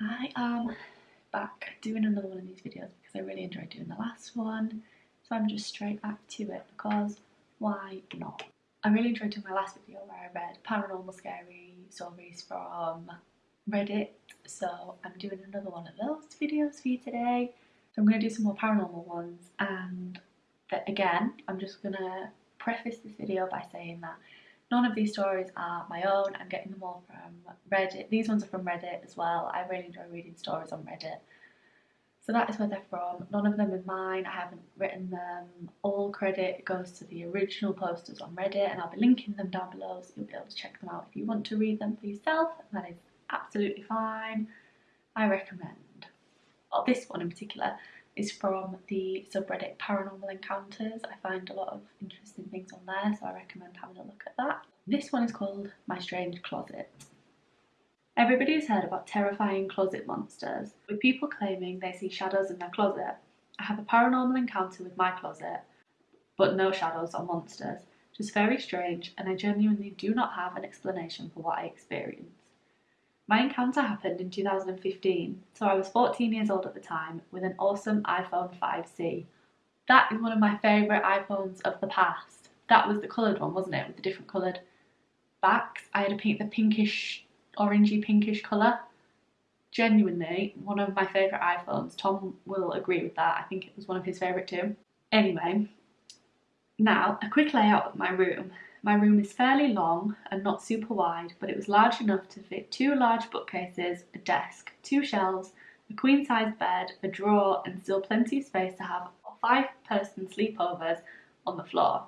I am back doing another one of these videos because I really enjoyed doing the last one. So I'm just straight back to it because why not? I really enjoyed doing my last video where I read paranormal scary stories from Reddit. So I'm doing another one of those videos for you today. So I'm going to do some more paranormal ones and again I'm just going to preface this video by saying that None of these stories are my own, I'm getting them all from Reddit. These ones are from Reddit as well. I really enjoy reading stories on Reddit. So that is where they're from. None of them are mine, I haven't written them. All credit goes to the original posters on Reddit and I'll be linking them down below so you'll be able to check them out if you want to read them for yourself. That is absolutely fine. I recommend. Oh, this one in particular is from the subreddit Paranormal Encounters. I find a lot of interesting things on there, so I recommend having a look at that. This one is called My Strange Closet. Everybody has heard about terrifying closet monsters, with people claiming they see shadows in their closet. I have a paranormal encounter with my closet, but no shadows or monsters. Just very strange, and I genuinely do not have an explanation for what I experienced. My encounter happened in 2015, so I was 14 years old at the time with an awesome iPhone 5C. That is one of my favourite iPhones of the past. That was the coloured one, wasn't it, with the different coloured backs. I had a pink, the pinkish, orangey pinkish colour. Genuinely, one of my favourite iPhones. Tom will agree with that. I think it was one of his favourite too. Anyway, now a quick layout of my room. My room is fairly long and not super wide, but it was large enough to fit two large bookcases, a desk, two shelves, a queen-sized bed, a drawer, and still plenty of space to have five-person sleepovers on the floor.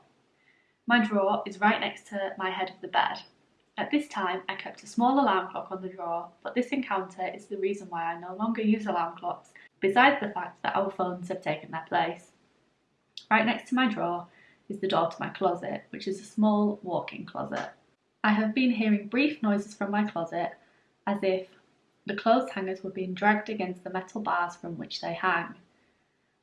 My drawer is right next to my head of the bed. At this time, I kept a small alarm clock on the drawer, but this encounter is the reason why I no longer use alarm clocks, besides the fact that our phones have taken their place. Right next to my drawer is the door to my closet, which is a small walk-in closet. I have been hearing brief noises from my closet as if the clothes hangers were being dragged against the metal bars from which they hang.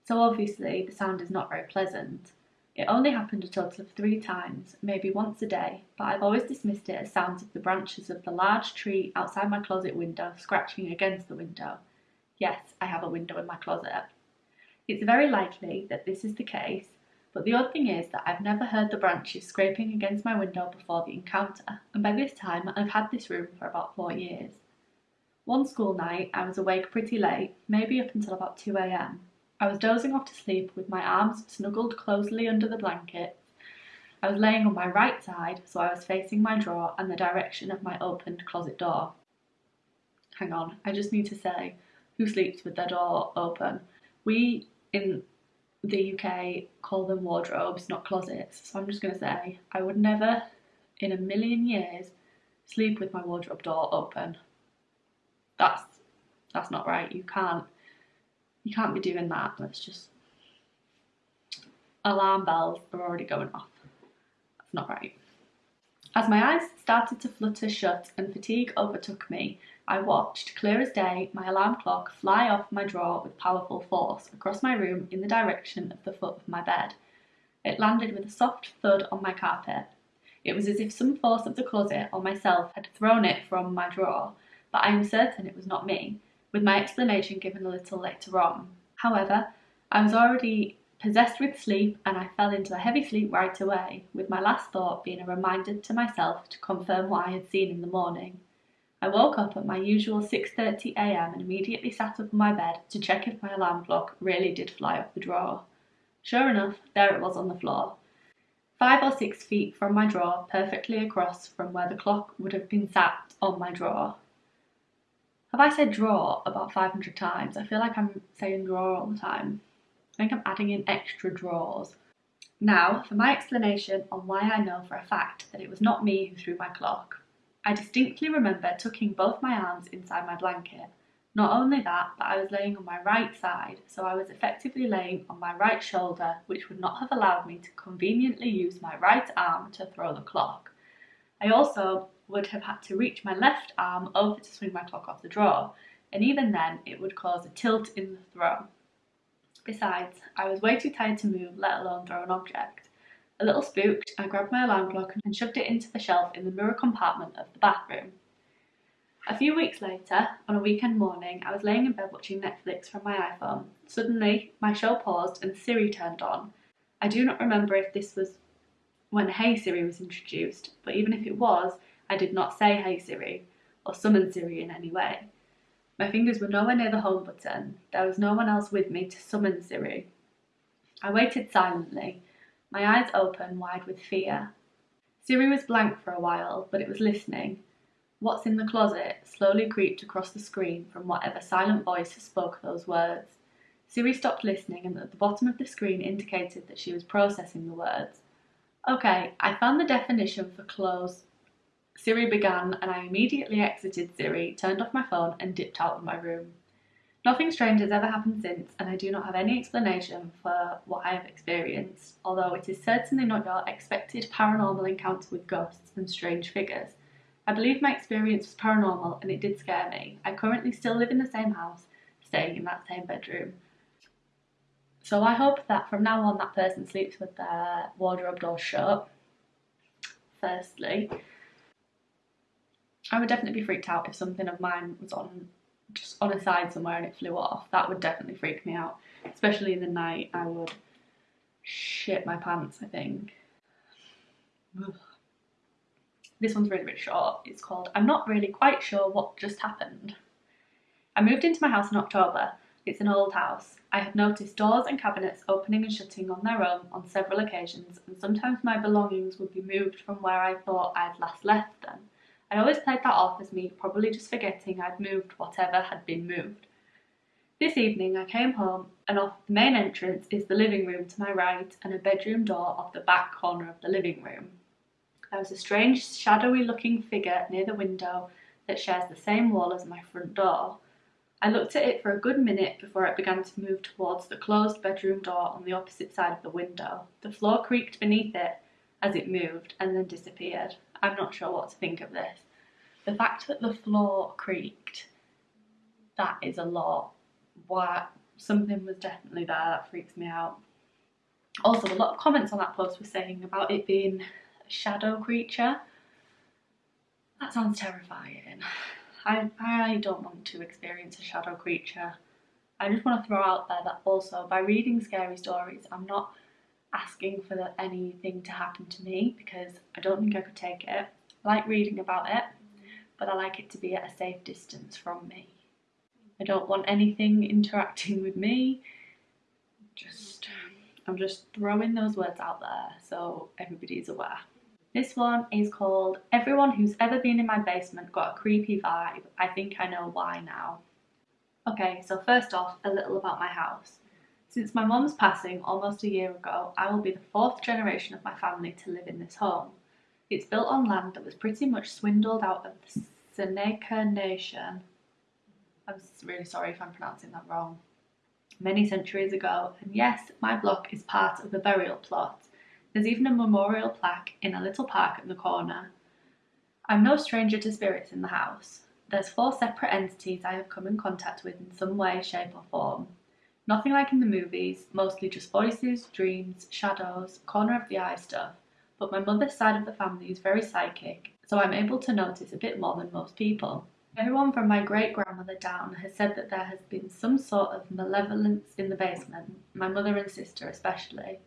So obviously the sound is not very pleasant. It only happened a total of three times, maybe once a day, but I've always dismissed it as sounds of the branches of the large tree outside my closet window scratching against the window. Yes, I have a window in my closet. It's very likely that this is the case but the odd thing is that I've never heard the branches scraping against my window before the encounter, and by this time I've had this room for about four years. One school night I was awake pretty late, maybe up until about 2am. I was dozing off to sleep with my arms snuggled closely under the blankets. I was laying on my right side, so I was facing my drawer and the direction of my opened closet door. Hang on, I just need to say, who sleeps with their door open? We in the UK call them wardrobes, not closets. So I'm just going to say I would never in a million years sleep with my wardrobe door open. That's that's not right. You can't you can't be doing that. Let's just alarm bells are already going off. That's not right. As my eyes started to flutter shut and fatigue overtook me, I watched, clear as day, my alarm clock fly off my drawer with powerful force across my room in the direction of the foot of my bed. It landed with a soft thud on my carpet. It was as if some force of the closet or myself had thrown it from my drawer, but I am certain it was not me, with my explanation given a little later on. However, I was already possessed with sleep and I fell into a heavy sleep right away, with my last thought being a reminder to myself to confirm what I had seen in the morning. I woke up at my usual 6.30am and immediately sat up in my bed to check if my alarm clock really did fly off the drawer. Sure enough, there it was on the floor. Five or six feet from my drawer, perfectly across from where the clock would have been sat on my drawer. Have I said drawer about 500 times? I feel like I'm saying drawer all the time. I think I'm adding in extra drawers. Now, for my explanation on why I know for a fact that it was not me who threw my clock. I distinctly remember tucking both my arms inside my blanket. Not only that, but I was laying on my right side, so I was effectively laying on my right shoulder, which would not have allowed me to conveniently use my right arm to throw the clock. I also would have had to reach my left arm over to swing my clock off the drawer, and even then it would cause a tilt in the throw. Besides, I was way too tired to move, let alone throw an object. A little spooked, I grabbed my alarm clock and shoved it into the shelf in the mirror compartment of the bathroom. A few weeks later, on a weekend morning, I was laying in bed watching Netflix from my iPhone. Suddenly, my show paused and Siri turned on. I do not remember if this was when Hey Siri was introduced, but even if it was, I did not say Hey Siri or summon Siri in any way. My fingers were nowhere near the home button. There was no one else with me to summon Siri. I waited silently, my eyes open wide with fear. Siri was blank for a while, but it was listening. What's in the closet slowly creeped across the screen from whatever silent voice spoke those words. Siri stopped listening and at the bottom of the screen indicated that she was processing the words. Okay, I found the definition for clothes. Siri began and I immediately exited Siri, turned off my phone and dipped out of my room. Nothing strange has ever happened since, and I do not have any explanation for what I have experienced, although it is certainly not your expected paranormal encounter with ghosts and strange figures. I believe my experience was paranormal and it did scare me. I currently still live in the same house, staying in that same bedroom. So I hope that from now on that person sleeps with their wardrobe door shut. Firstly, I would definitely be freaked out if something of mine was on just on a side somewhere and it flew off, that would definitely freak me out. Especially in the night, I would shit my pants, I think. This one's really, really short. It's called I'm Not Really Quite Sure What Just Happened. I moved into my house in October. It's an old house. I have noticed doors and cabinets opening and shutting on their own on several occasions, and sometimes my belongings would be moved from where I thought I had last left them. I always played that off as me probably just forgetting I'd moved whatever had been moved. This evening I came home and off the main entrance is the living room to my right and a bedroom door off the back corner of the living room. There was a strange shadowy looking figure near the window that shares the same wall as my front door. I looked at it for a good minute before it began to move towards the closed bedroom door on the opposite side of the window. The floor creaked beneath it as it moved and then disappeared. I'm not sure what to think of this. The fact that the floor creaked, that is a lot. Why something was definitely there, that freaks me out. Also, a lot of comments on that post were saying about it being a shadow creature. That sounds terrifying. I, I don't want to experience a shadow creature. I just want to throw out there that also by reading scary stories, I'm not asking for the, anything to happen to me because I don't think I could take it. I like reading about it, but I like it to be at a safe distance from me. I don't want anything interacting with me. Just, I'm just throwing those words out there so everybody's aware. This one is called Everyone Who's Ever Been in My Basement Got a Creepy Vibe. I think I know why now. Okay, so first off, a little about my house. Since my mum's passing almost a year ago, I will be the fourth generation of my family to live in this home. It's built on land that was pretty much swindled out of the Seneca Nation. I'm really sorry if I'm pronouncing that wrong. Many centuries ago, and yes, my block is part of the burial plot. There's even a memorial plaque in a little park in the corner. I'm no stranger to spirits in the house. There's four separate entities I have come in contact with in some way, shape, or form. Nothing like in the movies, mostly just voices, dreams, shadows, corner of the eye stuff but my mother's side of the family is very psychic, so I'm able to notice a bit more than most people. Everyone from my great grandmother down has said that there has been some sort of malevolence in the basement, my mother and sister especially.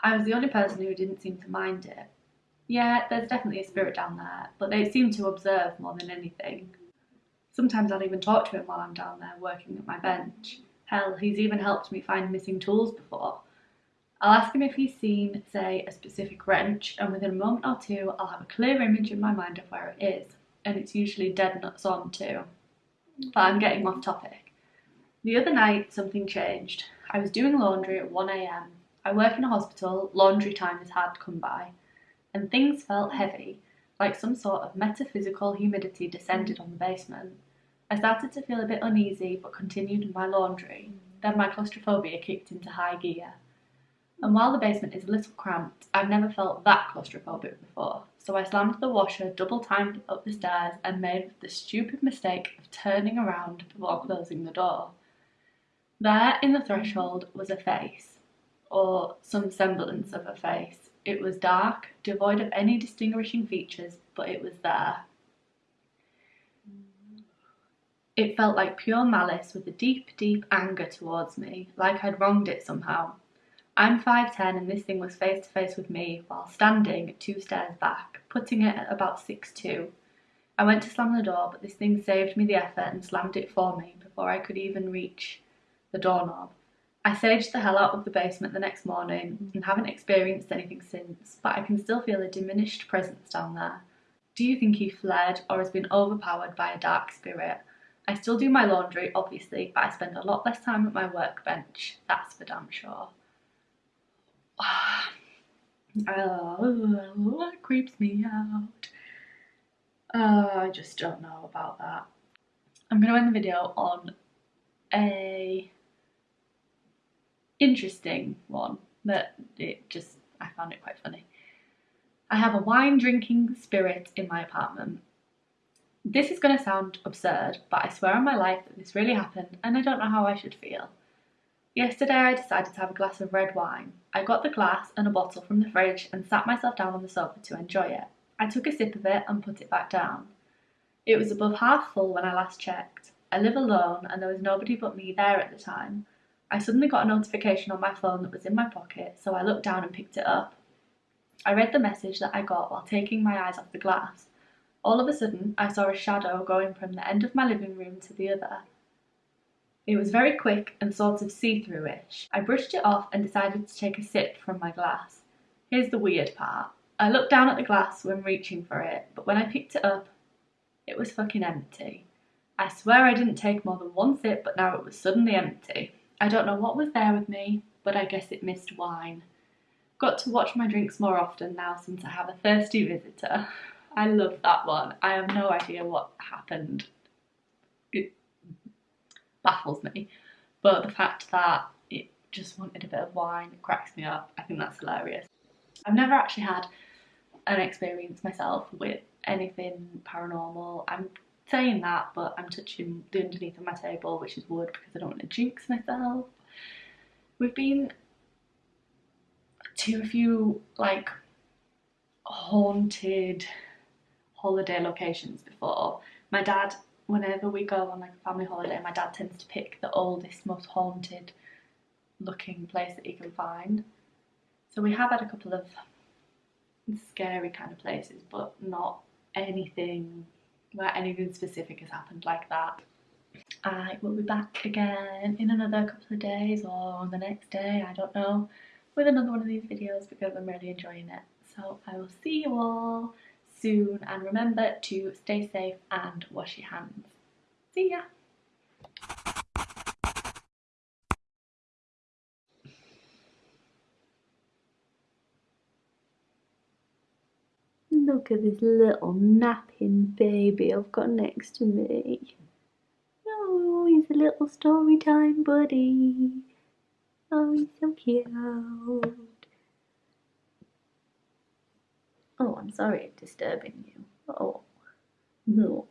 I was the only person who didn't seem to mind it. Yeah, there's definitely a spirit down there, but they seem to observe more than anything. Sometimes I'll even talk to him while I'm down there working at my bench. Hell, he's even helped me find missing tools before. I'll ask him if he's seen, say, a specific wrench, and within a moment or two, I'll have a clear image in my mind of where it is, and it's usually dead nuts on too. But I'm getting off topic. The other night, something changed. I was doing laundry at 1am. I work in a hospital, laundry time is hard to come by, and things felt heavy, like some sort of metaphysical humidity descended on the basement. I started to feel a bit uneasy, but continued my laundry. Then my claustrophobia kicked into high gear. And while the basement is a little cramped, I've never felt that claustrophobic before. So I slammed the washer double timed up the stairs and made the stupid mistake of turning around before closing the door. There in the threshold was a face, or some semblance of a face. It was dark, devoid of any distinguishing features, but it was there. It felt like pure malice with a deep, deep anger towards me, like I'd wronged it somehow. I'm 5'10 and this thing was face to face with me while standing two stairs back, putting it at about 6'2". I went to slam the door, but this thing saved me the effort and slammed it for me before I could even reach the doorknob. I saged the hell out of the basement the next morning and haven't experienced anything since, but I can still feel a diminished presence down there. Do you think he fled or has been overpowered by a dark spirit? I still do my laundry, obviously, but I spend a lot less time at my workbench, that's for damn sure. oh, creeps me out. Uh, I just don't know about that. I'm going to end the video on a interesting one that it just, I found it quite funny. I have a wine drinking spirit in my apartment. This is going to sound absurd, but I swear on my life that this really happened and I don't know how I should feel. Yesterday I decided to have a glass of red wine. I got the glass and a bottle from the fridge and sat myself down on the sofa to enjoy it. I took a sip of it and put it back down. It was above half full when I last checked. I live alone and there was nobody but me there at the time. I suddenly got a notification on my phone that was in my pocket, so I looked down and picked it up. I read the message that I got while taking my eyes off the glass. All of a sudden, I saw a shadow going from the end of my living room to the other. It was very quick and sort of see-through-ish. I brushed it off and decided to take a sip from my glass. Here's the weird part. I looked down at the glass when reaching for it, but when I picked it up, it was fucking empty. I swear I didn't take more than one sip, but now it was suddenly empty. I don't know what was there with me, but I guess it missed wine. Got to watch my drinks more often now since I have a thirsty visitor. I love that one. I have no idea what happened. It baffles me. But the fact that it just wanted a bit of wine cracks me up. I think that's hilarious. I've never actually had an experience myself with anything paranormal. I'm saying that, but I'm touching the underneath of my table, which is wood because I don't want to jinx myself. We've been to a few like haunted holiday locations before. My dad, whenever we go on like a family holiday, my dad tends to pick the oldest, most haunted looking place that he can find. So we have had a couple of scary kind of places, but not anything where anything specific has happened like that. I will be back again in another couple of days or the next day, I don't know, with another one of these videos because I'm really enjoying it. So I will see you all soon and remember to stay safe and wash your hands. See ya! Look at this little napping baby I've got next to me. Oh, he's a little story time buddy. Oh, he's so cute. Oh, I'm sorry disturbing you. Oh, no.